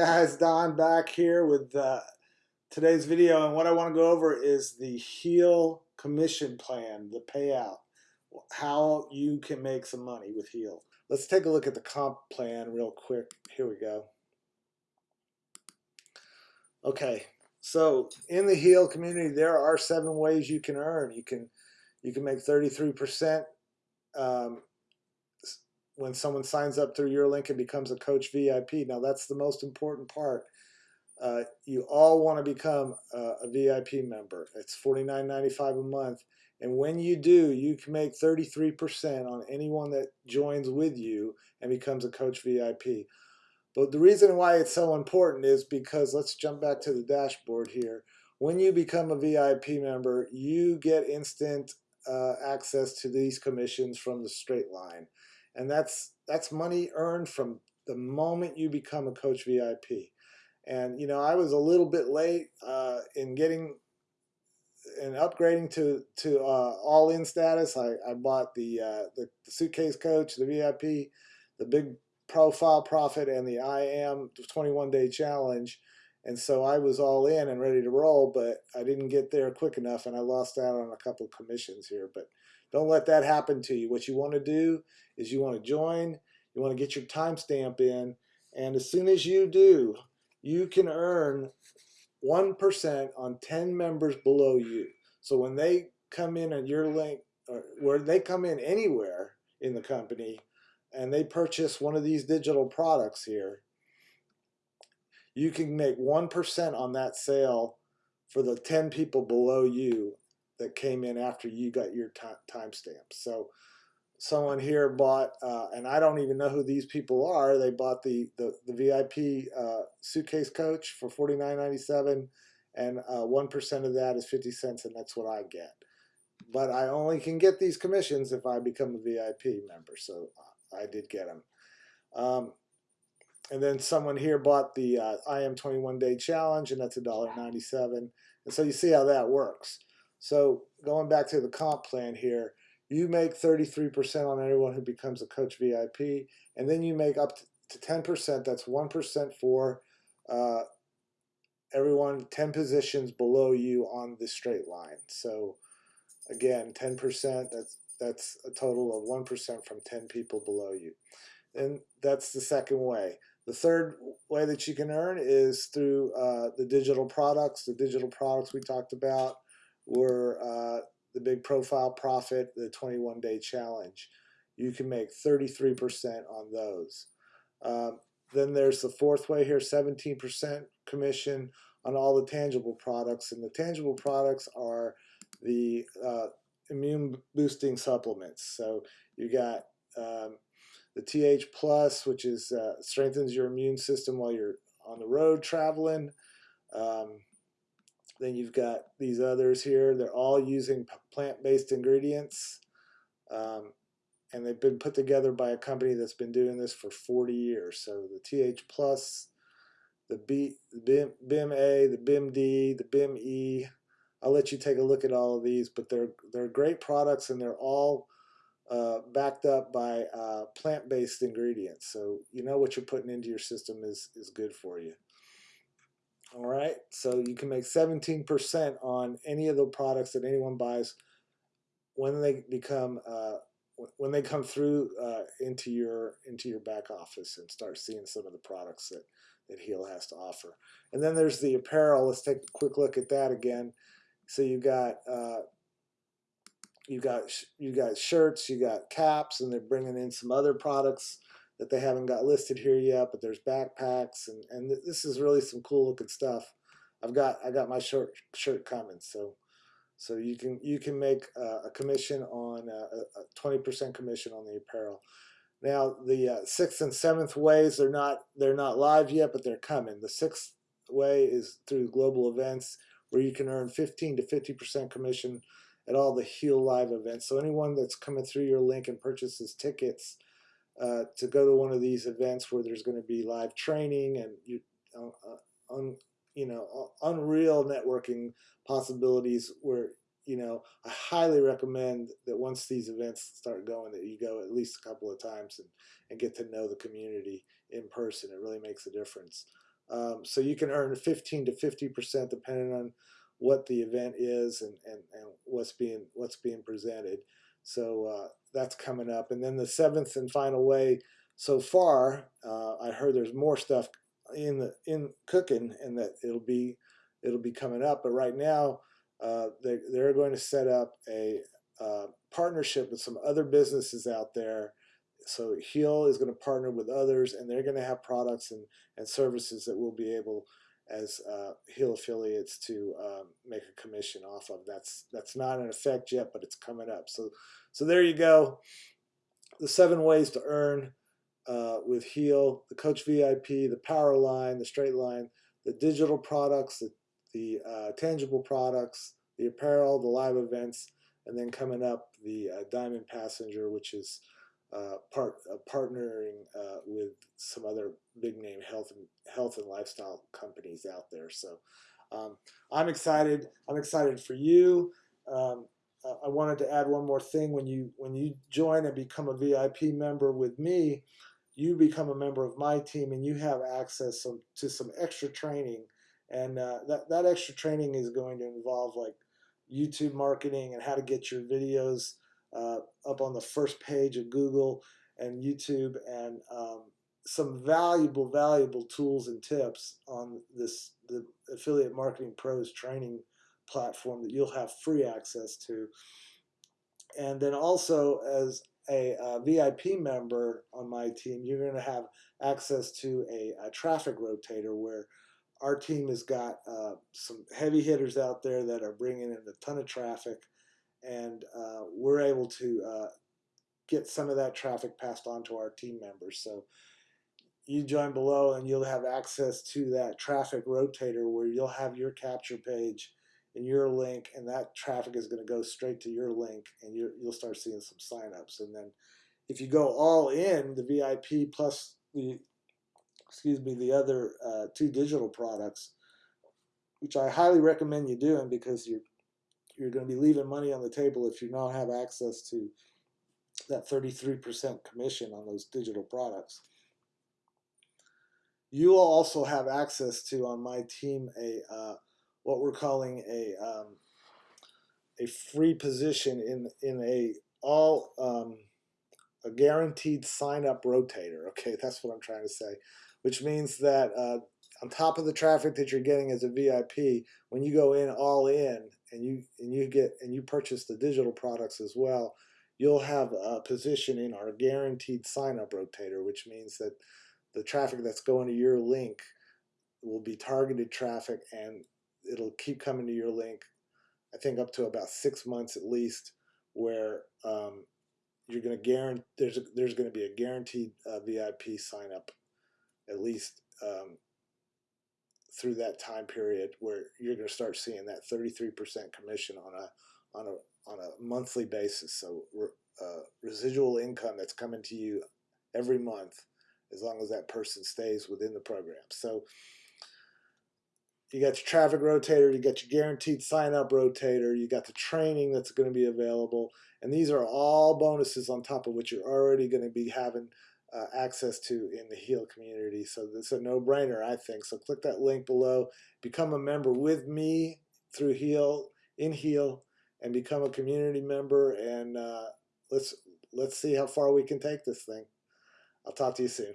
guys Don back here with uh, today's video and what I want to go over is the Heal commission plan the payout. How you can make some money with Heal. Let's take a look at the comp plan real quick. Here we go. Okay so in the Heal community there are seven ways you can earn. You can you can make 33% um, when someone signs up through your link and becomes a coach VIP. Now that's the most important part. Uh, you all want to become a, VIP member. It's $49.95 a month. And when you do, you can make 33% on anyone that joins with you and becomes a coach VIP. But the reason why it's so important is because let's jump back to the dashboard here. When you become a VIP member, you get instant uh, access to these commissions from the straight line and that's that's money earned from the moment you become a coach VIP. And you know, I was a little bit late uh, in getting and upgrading to to uh, all in status. I, I bought the, uh, the, the suitcase coach, the VIP, the big profile profit, and the I am 21 day challenge. And so I was all in and ready to roll, but I didn't get there quick enough, and I lost out on a couple of commissions here. But don't let that happen to you. What you want to do is you want to join, you want to get your timestamp in, and as soon as you do, you can earn 1% on 10 members below you. So when they come in at your link, or where they come in anywhere in the company, and they purchase one of these digital products here, you can make 1% on that sale for the 10 people below you that came in after you got your timestamp. So someone here bought, uh, and I don't even know who these people are. They bought the the, the VIP uh, suitcase coach for forty nine ninety seven, and uh, one percent of that is fifty cents, and that's what I get. But I only can get these commissions if I become a VIP member. So uh, I did get them. Um, and then someone here bought the uh, I am 21 day challenge, and that's $1.97. And so you see how that works. So going back to the comp plan here, you make 33% on everyone who becomes a coach VIP, and then you make up to 10%. That's 1% for uh, everyone 10 positions below you on the straight line. So again, 10%, that's, that's a total of 1% from 10 people below you. And that's the second way. The third way that you can earn is through uh, the digital products. The digital products we talked about were uh, the big profile profit, the 21 day challenge. You can make 33% on those. Um, then there's the fourth way here 17% commission on all the tangible products. And the tangible products are the uh, immune boosting supplements. So you got um, the TH Plus, which is uh, strengthens your immune system while you're on the road traveling. Um, then you've got these others here. They're all using plant-based ingredients. Um, and they've been put together by a company that's been doing this for 40 years. So the TH Plus, the B, BIM, BIM A, the BIM D, the BIM E. I'll let you take a look at all of these, but they're they're great products and they're all uh, backed up by uh, plant-based ingredients. So you know what you're putting into your system is is good for you. All right, so you can make 17% on any of the products that anyone buys when they become uh, when they come through uh, into your into your back office and start seeing some of the products that that Heal has to offer. And then there's the apparel. Let's take a quick look at that again. So you got uh, you got you got shirts, you got caps, and they're bringing in some other products that they haven't got listed here yet, but there's backpacks and, and this is really some cool looking stuff. I've got I got my shirt shirt coming, so so you can you can make uh, a commission on uh, a twenty percent commission on the apparel. Now the uh, sixth and seventh ways they're not they're not live yet, but they're coming. The sixth way is through global events where you can earn fifteen to fifty percent commission at all the Heal Live events. So anyone that's coming through your link and purchases tickets uh, to go to one of these events where there's going to be live training and you, uh, un, you know, unreal networking possibilities where, you know, I highly recommend that once these events start going that you go at least a couple of times and, and get to know the community in person. It really makes a difference. Um, so you can earn 15 to 50 percent depending on what the event is and, and, and what's being what's being presented. So uh, that's coming up. And then the seventh and final way so far, uh, I heard there's more stuff in the in cooking and that it'll be it'll be coming up. But right now, uh, they they're going to set up a uh, partnership with some other businesses out there. So Heal is going to partner with others, and they're going to have products and and services that we'll be able as uh, Heal affiliates to um, make a commission off of. That's that's not in effect yet, but it's coming up. So so there you go. The seven ways to earn uh, with Heal, the Coach VIP, the Power Line, the Straight Line, the digital products, the, the uh, tangible products, the apparel, the live events, and then coming up the uh, Diamond Passenger, which is uh, part uh, partnering uh, with some other big name health and health and lifestyle companies out there. So um, I'm excited. I'm excited for you. Um, I wanted to add one more thing. When you when you join and become a VIP member with me, you become a member of my team and you have access some, to some extra training. And uh, that, that extra training is going to involve like YouTube marketing and how to get your videos uh, up on the first page of Google and YouTube and um, some valuable, valuable tools and tips on this the Affiliate Marketing Pros training platform that you'll have free access to. And then also as a, a, VIP member on my team, you're going to have access to a, a, traffic rotator where our team has got uh, some heavy hitters out there that are bringing in a ton of traffic, and uh, we're able to uh, get some of that traffic passed on to our team members. So you join below and you'll have access to that traffic rotator where you'll have your capture page and your link, and that traffic is going to go straight to your link, and you will start seeing some signups. And then if you go all in, the VIP plus the excuse me the other uh, two digital products, which I highly recommend you doing because you're you're going to be leaving money on the table if you don't have access to that 33% commission on those digital products. You will also have access to on my team a uh, what we're calling a um, a free position in in a all um, a guaranteed sign up rotator. Okay, that's what I'm trying to say, which means that uh, on top of the traffic that you're getting as a VIP, when you go in all in and you and you get and you purchase the digital products as well, you'll have a position in our guaranteed sign up rotator, which means that the traffic that's going to your link will be targeted traffic and it'll keep coming to your link. I think up to about six months at least, where um, you're going to guarantee there's a, there's going to be a guaranteed uh, VIP sign up, at least um, through that time period, where you're going to start seeing that 33% commission on a on a on a monthly basis. So uh, residual income that's coming to you every month, as long as that person stays within the program. So you got your traffic rotator, you got your guaranteed sign up rotator, you got the training that's going to be available, and these are all bonuses on top of what you're already going to be having uh, access to in the Heal community. So it's a no-brainer, I think. So click that link below, become a member with me through Heal in Heal, and become a community member. And uh, let's let's see how far we can take this thing. I'll talk to you soon.